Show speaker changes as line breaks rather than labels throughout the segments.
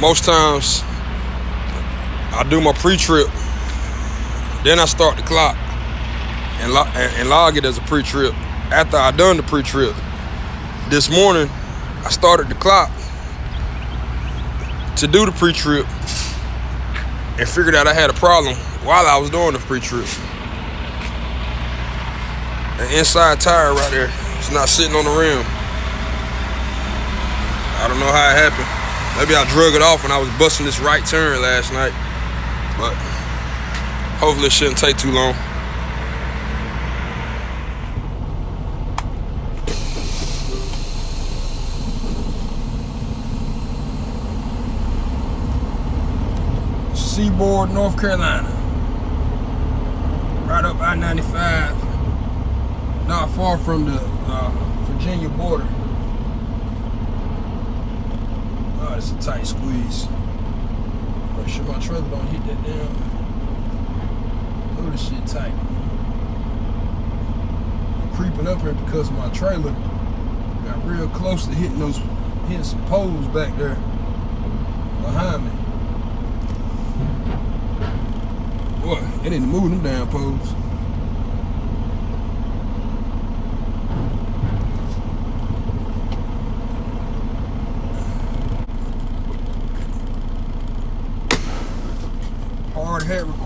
most times I do my pre-trip, then I start the clock and, lo- and, log it as a pre-trip. After I done the pre-trip, this morning I started the clock to do the pre-trip and figured out I had a problem while I was doing the pre-trip. The inside tire right there, it's not sitting on the rim. I don't know how it happened. Maybe I drug it off when I was busting this right turn last night. But hopefully it shouldn't take too long. Seaboard, North Carolina. Right up I-95. Not far from the uh, Virginia border. Oh, it's a tight squeeze. Make sure my trailer don't hit that damn. Look this shit tight. I'm creeping up here because my trailer got real close to hitting those hitting some poles back there behind me. Boy, it didn't move them damn poles.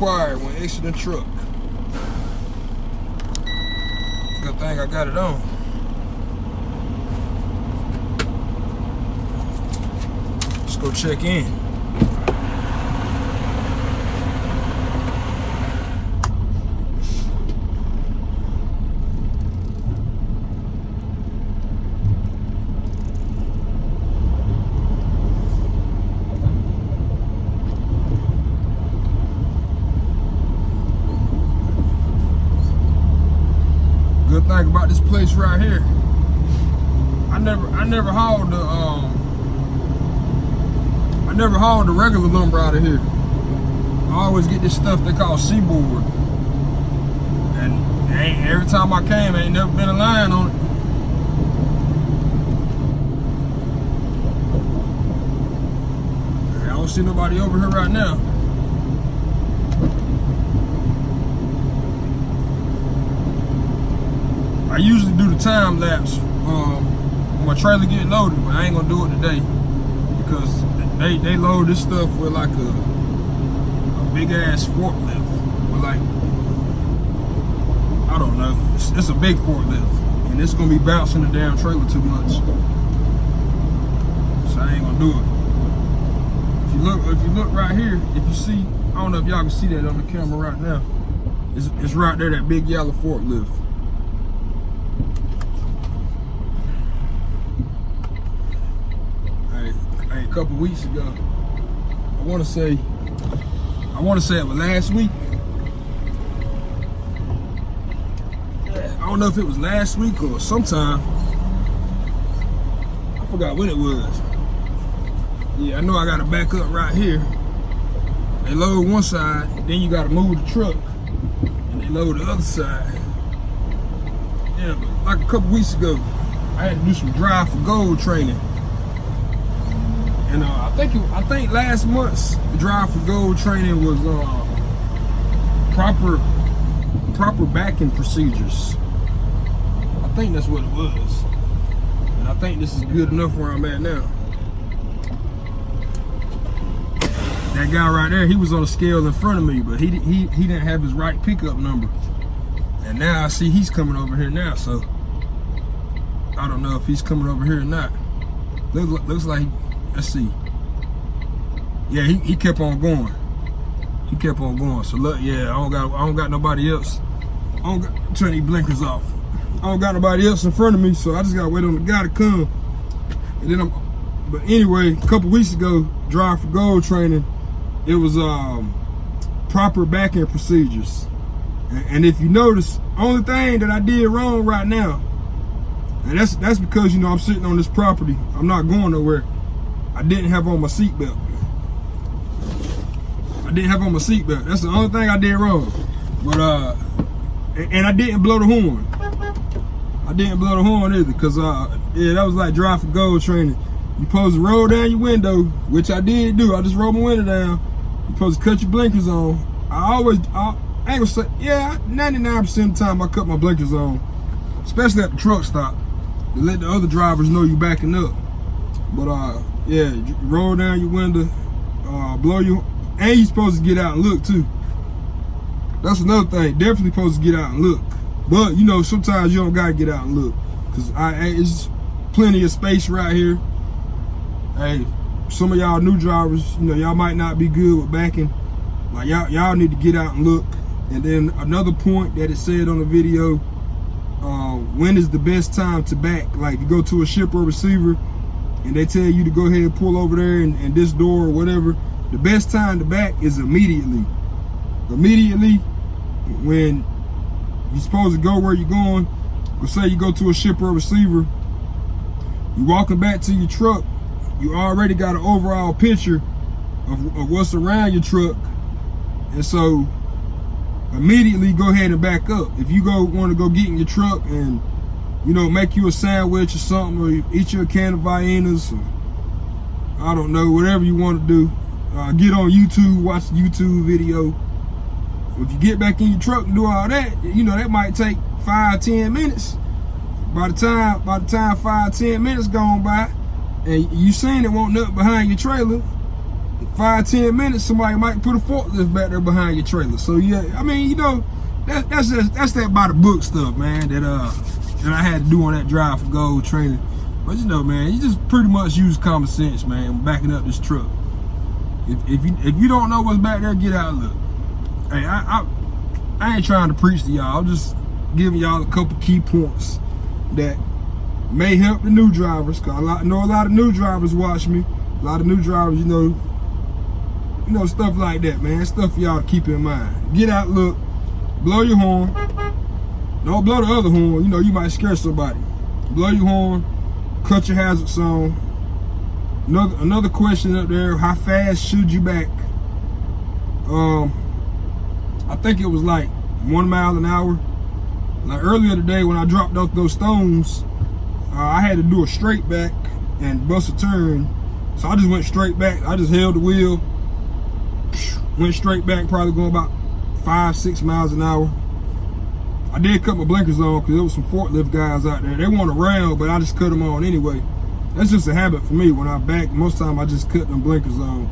Required when exiting truck. Good thing I got it on. Let's go check in. Good thing about this place right here. I never I never hauled the um I never hauled the regular lumber out of here. I always get this stuff they call seaboard. And ain't, every time I came, ain't never been a line on it. I don't see nobody over here right now. I usually do the time lapse um, when my trailer get loaded, but I ain't gonna do it today because they they load this stuff with like a a big ass forklift with like I don't know, it's, it's a big forklift and it's gonna be bouncing the damn trailer too much, so I ain't gonna do it. If you look, if you look right here, if you see, I don't know if y'all can see that on the camera right now. It's, it's right there, that big yellow forklift. Hey, hey, a couple weeks ago, I want to say, I want to say it was last week. I don't know if it was last week or sometime. I forgot when it was. Yeah, I know I got to back up right here. They load one side, then you got to move the truck, and they load the other side. Yeah, but like a couple weeks ago, I had to do some drive for gold training. And uh, I think it, I think last month's drive for gold training was uh, proper proper backing procedures. I think that's what it was. And I think this is good enough where I'm at now. That guy right there, he was on a scale in front of me, but he he he didn't have his right pickup number. And now I see he's coming over here now, so I don't know if he's coming over here or not. Looks, looks like, let's see. Yeah, he, he kept on going. He kept on going. So look, yeah, I don't got I don't got nobody else. I don't got, turn these blinkers off. I don't got nobody else in front of me, so I just gotta wait on the guy to come. And then I'm, but anyway, a couple weeks ago, drive for gold training, it was um proper backing procedures. And, and if you notice, only thing that I did wrong right now, and that's that's because you know I'm sitting on this property. I'm not going nowhere. I didn't have on my seatbelt. I didn't have on my seatbelt. That's the only thing I did wrong. But uh, and, I didn't blow the horn. I didn't blow the horn either, cause uh, yeah, that was like drive for gold training. you supposed to roll down your window, which I did do. I just rolled my window down. You supposed to cut your blinkers on. I always, I, I ain't gonna say, yeah, 99% of the time I cut my blinkers on, especially at the truck stop, to let the other drivers know you're backing up. But uh, yeah, roll down your window, uh, blow your, and you supposed to get out and look too. That's another thing. Definitely supposed to get out and look. But you know, sometimes you don't gotta get out and look, cause I, it's plenty of space right here. Hey, some of y'all new drivers, you know, y'all might not be good with backing. Like y'all, y'all need to get out and look. And then another point that it said on the video, uh, when is the best time to back? Like you go to a shipper receiver and they tell you to go ahead and pull over there and, and this door or whatever, the best time to back is immediately. Immediately when you're supposed to go where you're going, let's say you go to a shipper or receiver, you're walking back to your truck, you already got an overall picture of, of what's around your truck. And so immediately go ahead and back up. If you go want to go get in your truck and you know make you a sandwich or something, or eat your can of Viennas, or I don't know, whatever you want to do. Uh, get on YouTube, watch YouTube video. If you get back in your truck and do all that, you know that might take five, ten minutes. By the time, by the time five, ten minutes gone by, and you seen it won't nothing behind your trailer, five, ten minutes, somebody might put a forklift back there behind your trailer. So yeah, I mean, you know, that, that's just that's that by the book stuff, man. That uh that I had to do on that drive for gold training. But you know, man, you just pretty much use common sense, man, backing up this truck. If, if you if you don't know what's back there, get out and look. Hey, I I, I ain't trying to preach to y'all. I'm just giving y'all a couple key points that may help the new drivers. Cause I know a lot of new drivers watch me. A lot of new drivers, you know, you know, stuff like that, man. Stuff y'all keep in mind. Get out, look, blow your horn. Don't blow the other horn. You know, you might scare somebody. Blow your horn, cut your hazard zone. Another another question up there, how fast should you back? Um, I think it was like one mile an hour. Like earlier today when I dropped off those stones, uh, I had to do a straight back and bust a turn. So I just went straight back. I just held the wheel, went straight back, probably going about five, six miles an hour. I did cut my blinkers on because there was some forklift guys out there. They want around, but I just cut them on anyway. That's just a habit for me. When I back, most time I just cut them blinkers on.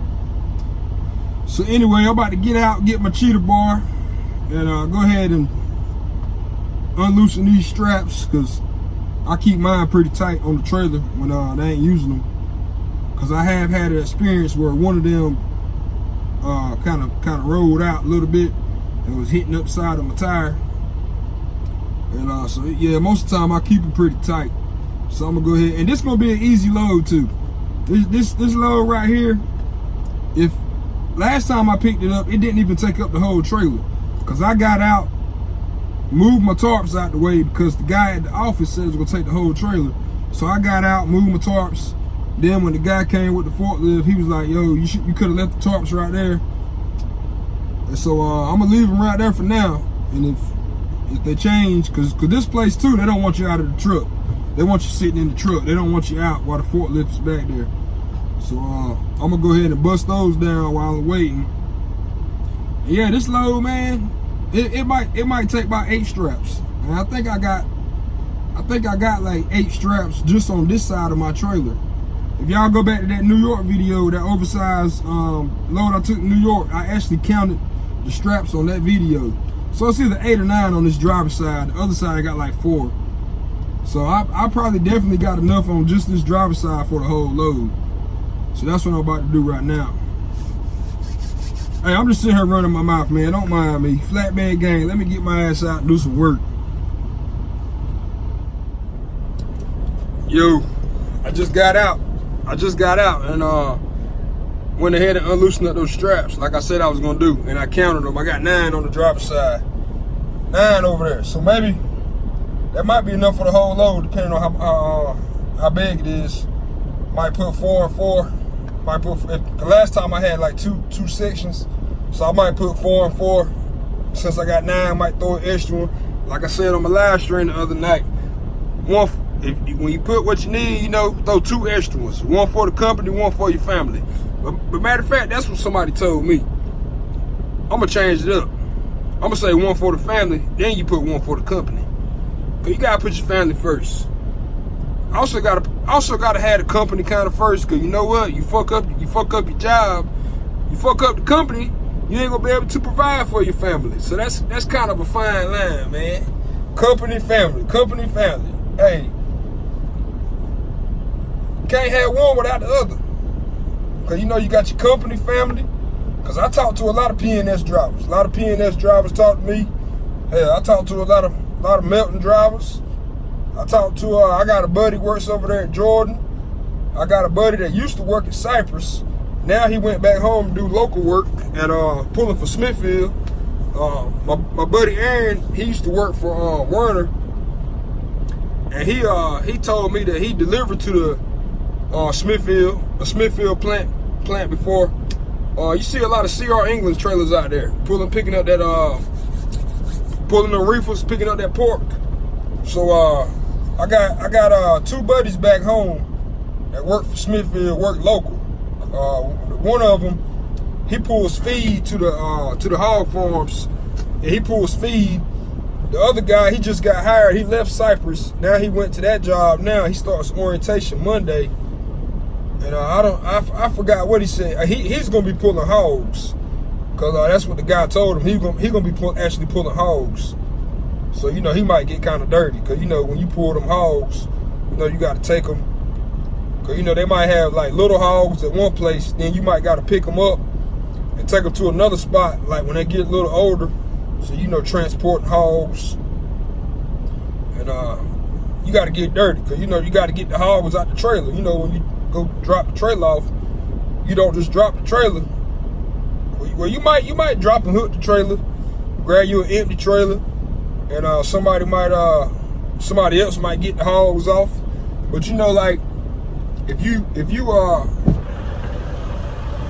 So anyway, I'm about to get out, get my cheater bar, and uh, go ahead and unloosen these straps because I keep mine pretty tight on the trailer when uh, they ain't using them. Because I have had an experience where one of them kind of kind of rolled out a little bit and was hitting upside of my tire. And uh, so yeah, most of the time I keep it pretty tight. So I'm gonna go ahead and this gonna be an easy load too. This this this load right here, if last time I picked it up, it didn't even take up the whole trailer. Cause I got out, moved my tarps out the way because the guy at the office said it was gonna take the whole trailer. So I got out, moved my tarps. Then when the guy came with the forklift, he was like, yo, you should you could have left the tarps right there. And so uh, I'm gonna leave them right there for now. And if if they change, cause, cause this place too, they don't want you out of the truck. They want you sitting in the truck. They don't want you out while the forklift is back there. So uh, I'm gonna go ahead and bust those down while I'm waiting. Yeah, this load, man, it, it might it might take about eight straps. And I think I got I think I got like eight straps just on this side of my trailer. If y'all go back to that New York video, that oversized um, load I took in New York, I actually counted the straps on that video. So it's either eight or nine on this driver's side. The other side I got like four. So I, I probably definitely got enough on just this driver's side for the whole load. So that's what I'm about to do right now. Hey, I'm just sitting here running my mouth, man. Don't mind me. Flatbed gang, let me get my ass out and do some work. Yo, I just got out. I just got out and uh went ahead and unloosened up those straps like I said I was gonna do. And I counted them. I got nine on the driver's side. Nine over there. So maybe that might be enough for the whole load depending on how uh, how big it is. Might put four and four. Might put the last time I had like two two sections. So I might put four and four. Since I got nine, I might throw an extra one. Like I said on my live stream the other night. One if when you put what you need, you know, throw two extra ones. One for the company, one for your family. But, but matter of fact, that's what somebody told me. I'm gonna change it up. I'm gonna say one for the family, then you put one for the company. Cause you gotta put your family first. Also gotta also gotta have the company kind of first, cause you know what? You fuck up you fuck up your job, you fuck up the company, you ain't gonna be able to provide for your family. So that's that's kind of a fine line, man. Company, family, company, family. Hey, can't have one without the other. Cause you know you got your company, family. Cause I talk to a lot of PNS drivers. A lot of PNS drivers talk to me. Hey, I talk to a lot of a lot of Melton drivers. I talk to uh, I got a buddy works over there in Jordan. I got a buddy that used to work at Cypress. Now he went back home to do local work at uh, pulling for Smithfield. Uh, my, my buddy Aaron, he used to work for uh, Werner, and he uh, he told me that he delivered to the uh, Smithfield, a Smithfield plant plant before. Uh, you see a lot of CR England trailers out there pulling, picking up that uh, pulling the reefers, picking up that pork. So uh, I got I got uh, two buddies back home that work for Smithfield, work local. Uh, one of them, he pulls feed to the uh, to the hog farms, and he pulls feed. The other guy, he just got hired. He left Cypress. Now he went to that job. Now he starts orientation Monday. And uh, I don't, I, I forgot what he said. He, he's gonna be pulling hogs, cause uh, that's what the guy told him. He's gonna he gonna be pull, actually pulling hogs. So you know he might get kind of dirty, cause you know when you pull them hogs, you know you got to take them Cause you know they might have like little hogs at one place, then you might got to pick them up and take them to another spot. Like when they get a little older, so you know transporting hogs, and uh, you got to get dirty, cause you know you got to get the hogs out the trailer. You know when you go drop the trailer off, you don't just drop the trailer. Well, you might you might drop and hook the trailer, grab you an empty trailer, and uh, somebody might uh somebody else might get the hogs off. But you know, like if you if you uh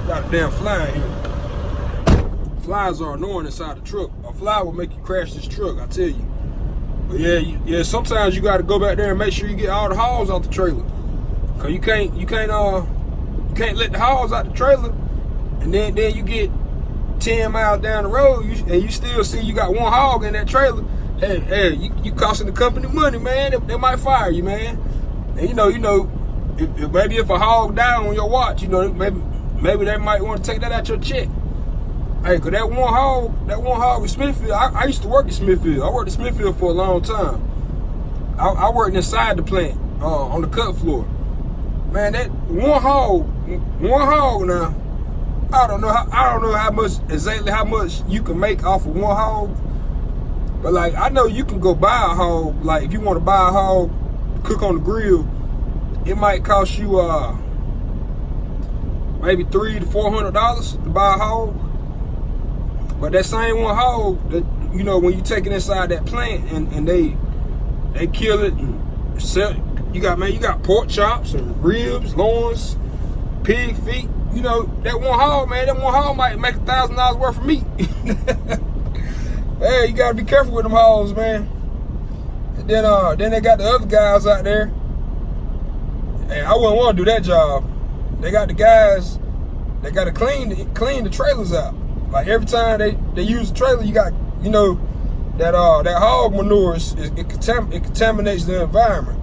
got a damn fly in here. Flies are annoying inside the truck. A fly will make you crash this truck, I tell you. But yeah, yeah, sometimes you gotta go back there and make sure you get all the hogs out the trailer. Cause you can't you can't uh you can't let the hogs out the trailer and then then you get 10 miles down the road you, and you still see you got one hog in that trailer. Hey, hey, you, you costing the company money, man. They, they might fire you, man. And you know, you know, if, if, maybe if a hog die on your watch, you know, maybe maybe they might want to take that out your check. Hey, cause that one hog, that one hog with Smithfield, I, I, used to work at Smithfield. I worked at Smithfield for a long time. I, I worked inside the plant, uh, on the cut floor. Man, that one hog, one hog now, I don't know how, I don't know how much, exactly how much you can make off of one hog. But like, I know you can go buy a hog, like if you want to buy a hog, cook on the grill, it might cost you uh maybe three to four hundred dollars to buy a hog. But that same one hog, that you know, when you take it inside that plant and, and they they kill it and sell you got man, you got pork chops and ribs, loins, pig feet. You know, that one hog, man, that one hog might make a thousand dollars worth of meat. hey, you gotta be careful with them hogs, man. And then uh then they got the other guys out there and I wouldn't want to do that job. They got the guys, they got to clean clean the trailers out. Like every time they, they use the trailer, you got, you know, that uh that hog manure, is, it, contam it contaminates the environment.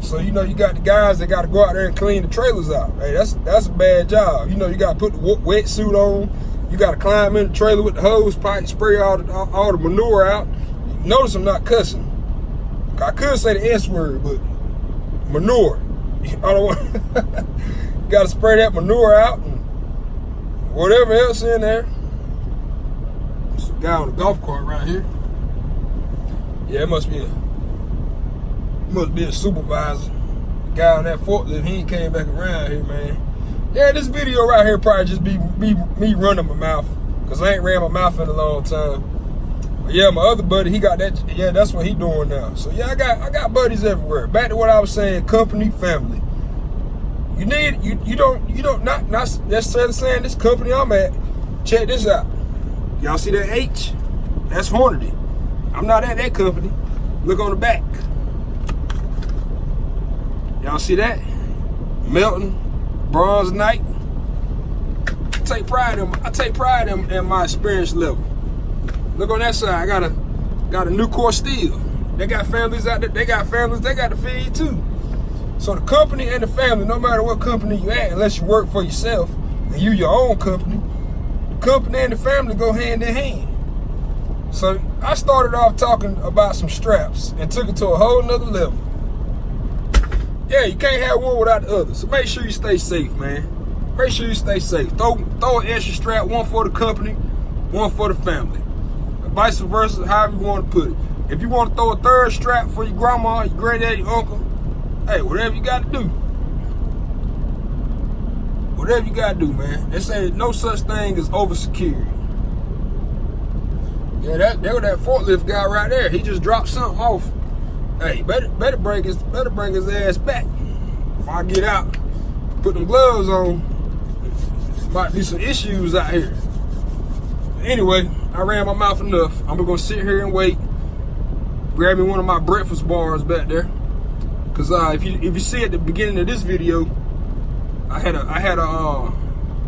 So, you know, you got the guys that got to go out there and clean the trailers out. Hey, that's that's a bad job. You know, you got to put the wetsuit on. You got to climb in the trailer with the hose pipe, spray all the, all, the manure out. Notice I'm not cussing. I could say the S word, but manure. I don't want. Got to spray that manure out and whatever else in there. There's a guy on a golf cart right here. Yeah, it must be a must be a supervisor. The guy on that forklift, he ain't came back around here, man. Yeah, this video right here probably just be, be me running my mouth. Cause I ain't ran my mouth in a long time. But yeah, my other buddy, he got that. Yeah, that's what he doing now. So yeah, I got I got buddies everywhere. Back to what I was saying, company, family. You need you you don't you don't not not necessarily saying this company I'm at. Check this out. Y'all see that H? That's Hornady. I'm not at that company. Look on the back. Y'all see that? Melton, bronze Knight. I take pride in I take pride in, in my experience level. Look on that side. I got a got a Nucor steel. They got families out there. They got families. They got to feed too. So the company and the family, no matter what company you at, unless you work for yourself and you your own company, the company and the family go hand in hand. So I started off talking about some straps and took it to a whole nother level. Yeah, you can't have one without the other. So make sure you stay safe, man. Make sure you stay safe. Throw, throw an extra strap, one for the company, one for the family. Vice versa, however you want to put it. If you want to throw a third strap for your grandma, your granddaddy, your uncle, hey, whatever you got to do. Whatever you got to do, man. They say no such thing as over security. Yeah, that was that forklift guy right there. He just dropped something off. Hey, better better bring his better bring his ass back. If I get out, put them gloves on, might be some issues out here. Anyway, I ran my mouth enough. I'm gonna sit here and wait. Grab me one of my breakfast bars back there. Cause uh, if you if you see at the beginning of this video, I had a I had a, uh,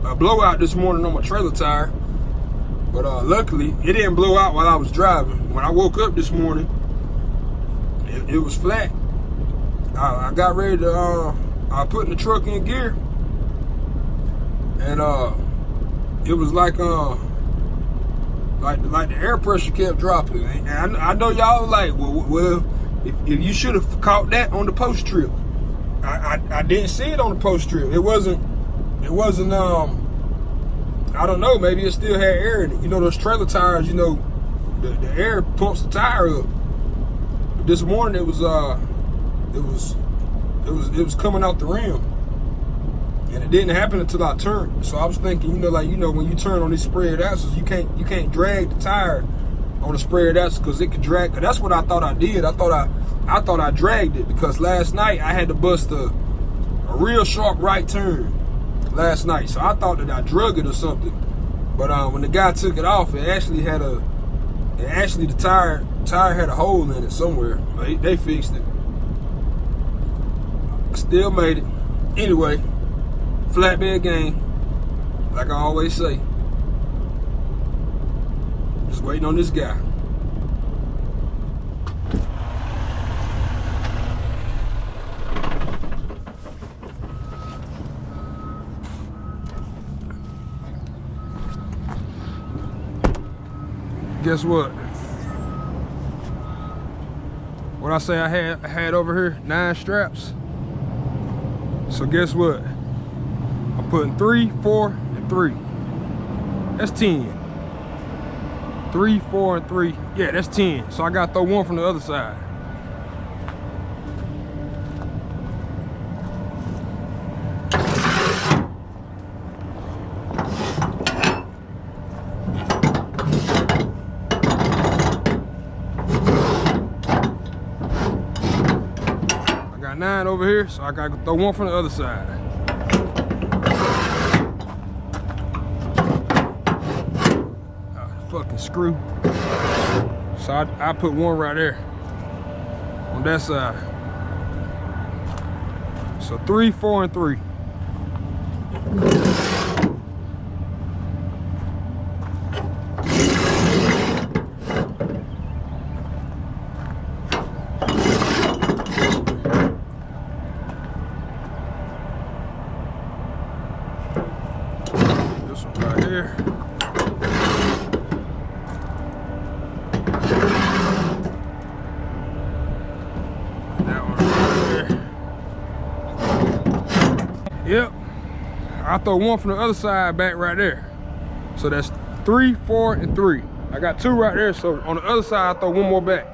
a blowout this morning on my trailer tire. But uh, luckily, it didn't blow out while I was driving. When I woke up this morning, it, was flat. I, I, got ready to, uh, I put the truck in gear. And uh, it was like, uh, like, like the air pressure kept dropping. And I, I know y'all like, well, well if, if you should have caught that on the post trip. I, I, I didn't see it on the post trip. It wasn't, it wasn't, um, I don't know, maybe it still had air in it. You know, those trailer tires, you know, the, the air pumps the tire up. This morning it was uh it was it was it was coming out the rim. And it didn't happen until I turned. So I was thinking, you know, like you know, when you turn on these spread axles, you can't you can't drag the tire on the spread axle because it could drag. Cause that's what I thought I did. I thought I I thought I dragged it because last night I had to bust a a real sharp right turn last night. So I thought that I drug it or something. But uh, when the guy took it off, it actually had a, it actually the tire tire had a hole in it somewhere. They, they fixed it. Still made it. Anyway, flatbed game, like I always say. Just waiting on this guy. Guess what? What I say I had I had over here, nine straps. So guess what? I'm putting three, four, and three. That's 10. Three, four, and three. Yeah, that's 10. So I gotta throw one from the other side. nine over here, so I gotta throw one from the other side. Oh, fucking screw. So I, I put one right there on that side. So three, four, and three. I throw one from the other side back right there. So that's three, four, and three. I got two right there, so on the other side, I throw one more back.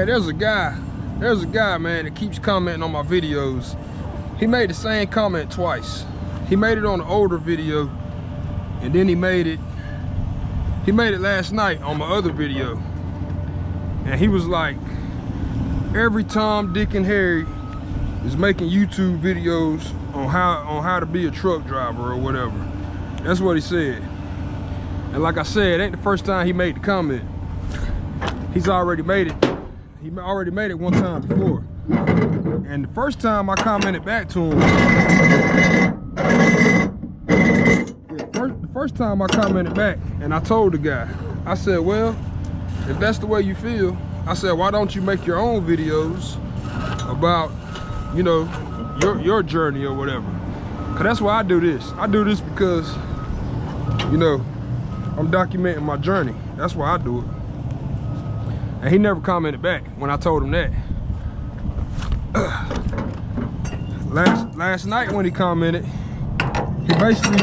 Hey, there's a guy, there's a guy, man, that keeps commenting on my videos. he made the same comment twice. He made it on the older video, and then he made it, he made it last night on my other video. And he was like, every Tom, Dick, and Harry is making YouTube videos on how on how to be a truck driver or whatever. That's what he said. And like I said, it ain't the first time he made the comment. He's already made it. He already made it one time before. And the first time I commented back to him, the first time I commented back and I told the guy, I said, well, if that's the way you feel, I said, why don't you make your own videos about, you know, your, your journey or whatever. Cause that's why I do this. I do this because, you know, I'm documenting my journey. That's why I do it. And he never commented back when I told him that. last last night when he commented, he basically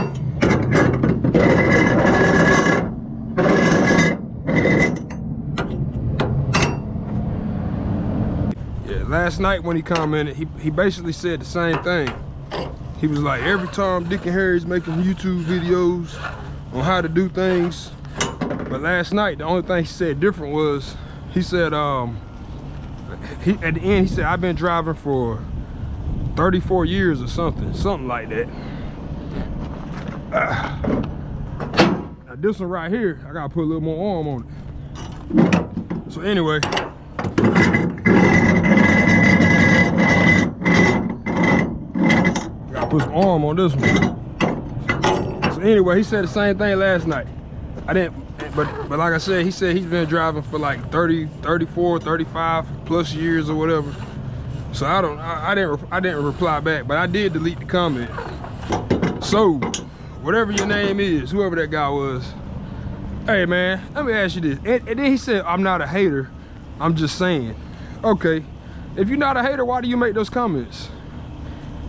Yeah, last night when he commented, he, he basically said the same thing. He was like, every time Dick and Harry's making YouTube videos on how to do things. But last night, the only thing he said different was he said um he at the end he said i've been driving for 34 years or something something like that. Uh, now this one right here i gotta put a little more arm on it. So anyway. Gotta put some arm on this one. So anyway he said the same thing last night. I didn't but but like I said, he said he's been driving for like 30, 34, 35 plus years or whatever. So I don't, I, I didn't, I didn't reply back, but I did delete the comment. So, whatever your name is, whoever that guy was, hey man, let me ask you this. And, and then he said, I'm not a hater, I'm just saying. Okay, if you're not a hater, why do you make those comments?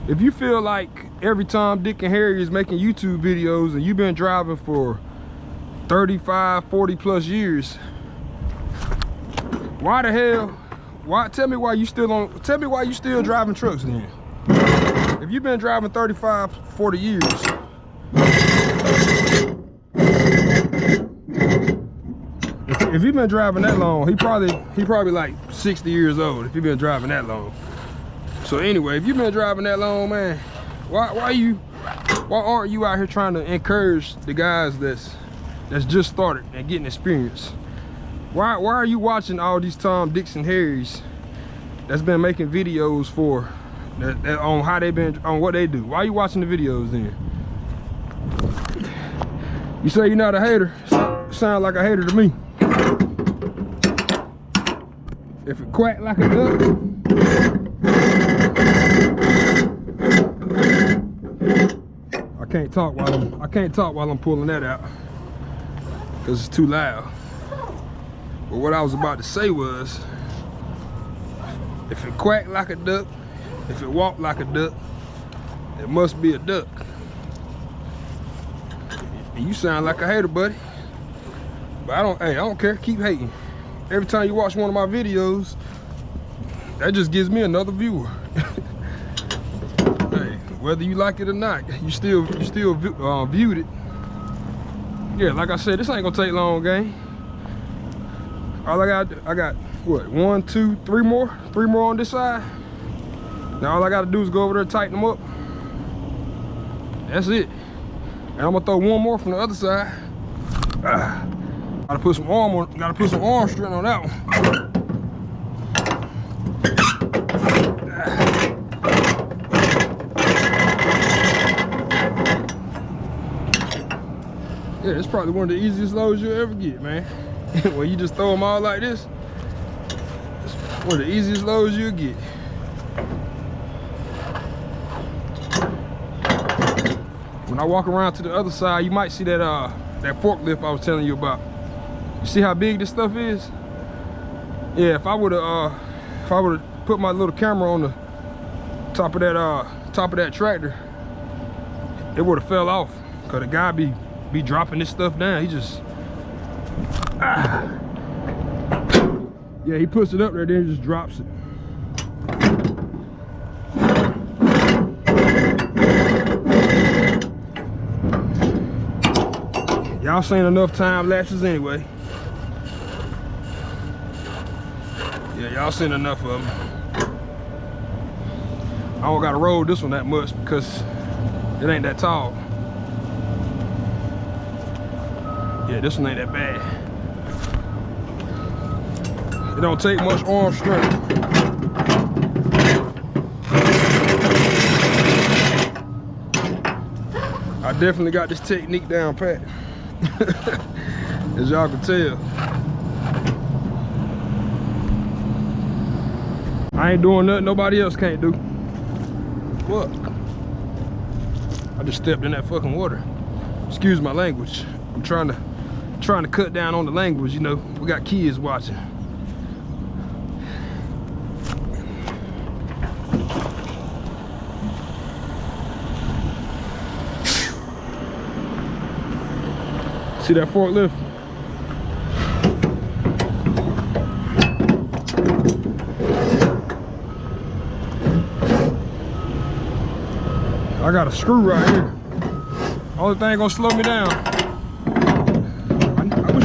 If you feel like every time Dick and Harry is making YouTube videos and you've been driving for 35 40 plus years. Why the hell why tell me why you still on tell me why you still driving trucks then. If you've been driving 35 40 years. If, you've been driving that long he probably he probably like 60 years old if you've been driving that long. So anyway if you've been driving that long man why why you why aren't you out here trying to encourage the guys that's that's just started and getting experience. Why, why are you watching all these Tom, Dixon, Harrys that's been making videos for that, that, on how they been on what they do? Why are you watching the videos then? You say you're not a hater. Sound like a hater to me. If it quack like a duck, I can't talk while I'm I can't talk while I'm pulling that out because it's too loud. But what I was about to say was, if it quack like a duck, if it walk like a duck, it must be a duck. And you sound like a hater, buddy. But I don't, hey, I don't care, keep hating. Every time you watch one of my videos, that just gives me another viewer. hey, whether you like it or not, you still, you still uh, viewed it yeah, like I said, this ain't gonna take long, gang. All I got, I got what, one, two, three more, three more on this side. Now all I gotta do is go over there tighten them up. That's it. And I'm gonna throw one more from the other side. Ah, gotta put some arm on, gotta put some arm strength on that one. It's probably one of the easiest loads you'll ever get, man. when you just throw them all like this, it's one of the easiest loads you'll get. When I walk around to the other side, you might see that uh that forklift I was telling you about. You see how big this stuff is? Yeah, if I would have uh if I would have put my little camera on the top of that uh top of that tractor, it would have fell off. Cause the guy be be dropping this stuff down. He just, ah. Yeah, he puts it up there, then just drops it. Y'all seen enough time lapses anyway. Yeah, y'all seen enough of them. I don't gotta roll this one that much because it ain't that tall. Yeah, this one ain't that bad. It don't take much arm strength. I definitely got this technique down pat. As y'all can tell. I ain't doing nothing nobody else can't do. What? I just stepped in that fucking water. Excuse my language. I'm trying to trying to cut down on the language, you know. We got kids watching. See that forklift? I got a screw right here. Only thing gonna slow me down.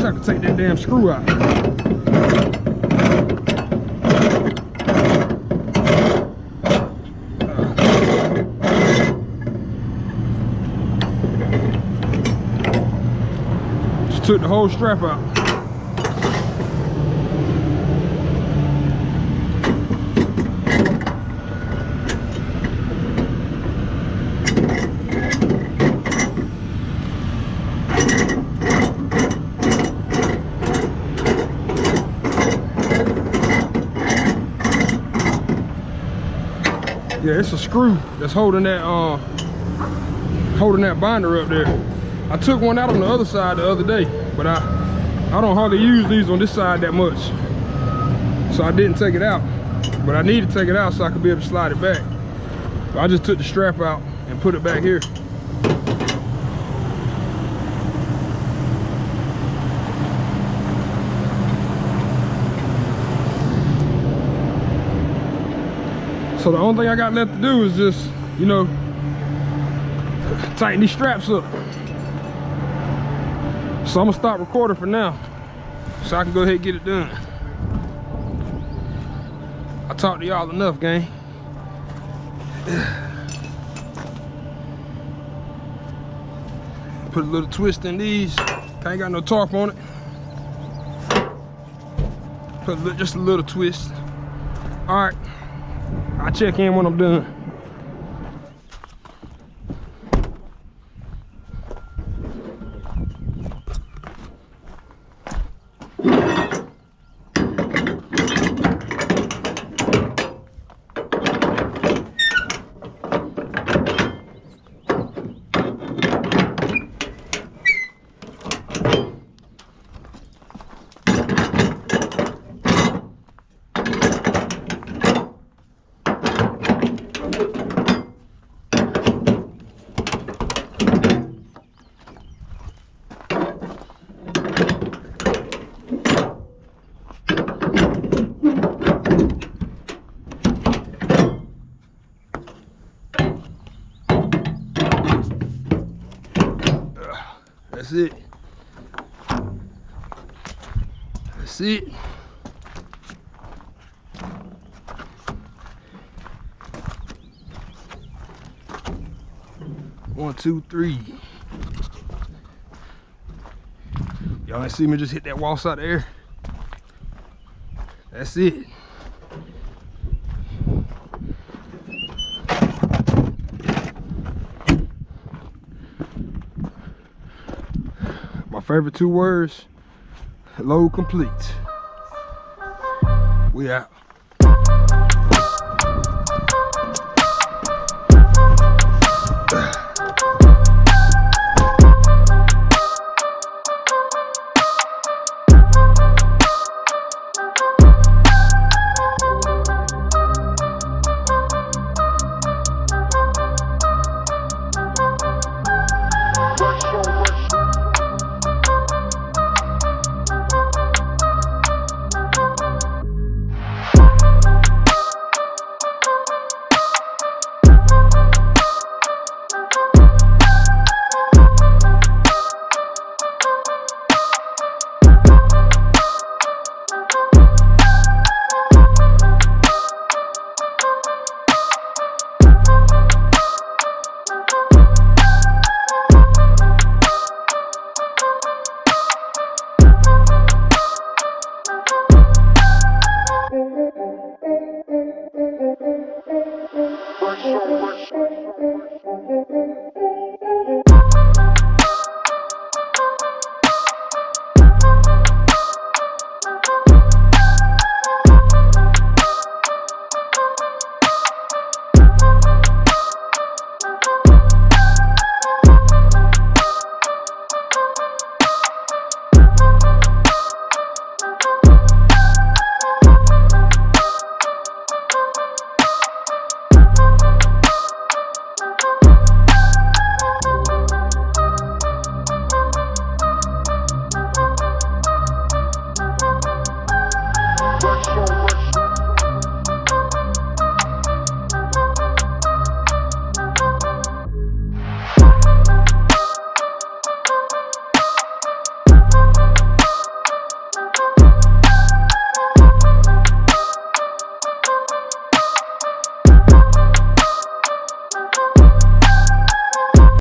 Wish could take that damn screw out. Just took the whole strap out. Yeah, it's a screw that's holding that uh holding that binder up there. I took one out on the other side the other day, but I I don't hardly use these on this side that much. So I didn't take it out. But I need to take it out so I can be able to slide it back. But I just took the strap out and put it back here. So the only thing I got left to do is just, you know, tighten these straps up. So I'm gonna stop recording for now so I can go ahead and get it done. I talked to y'all enough, gang. Put a little twist in these. Ain't got no tarp on it. Put a little, just a little twist. All right. I'll check in when I'm done. That's it. That's it. One, two, three. Y'all ain't see me just hit that wall side there. That's it. My favorite two words, load complete. We out.